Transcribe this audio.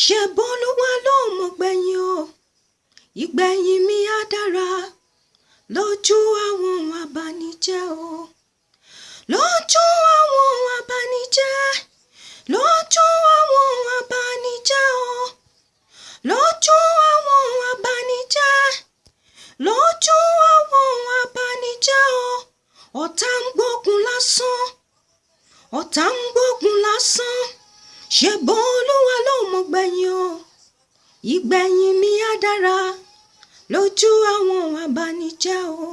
ṣẹ̀bọ́n olúwa lòun mọ̀ gbẹ̀yìn o ìgbẹ̀yìn mi á dára lójú àwọn abanijẹ́ o lójú àwọn abanijẹ́ lójú àwọn abanijẹ́ o lójú àwọn abanijẹ́ lójú àwọn abanijẹ́ o ọ̀tá ń gbógun lásán ọ̀tá ń gbógun lásán ṣẹ̀bọ́n olúwa lòun mọ̀ ìgbẹ̀yìn mi á dára lójú àwọn abanijẹ́ o.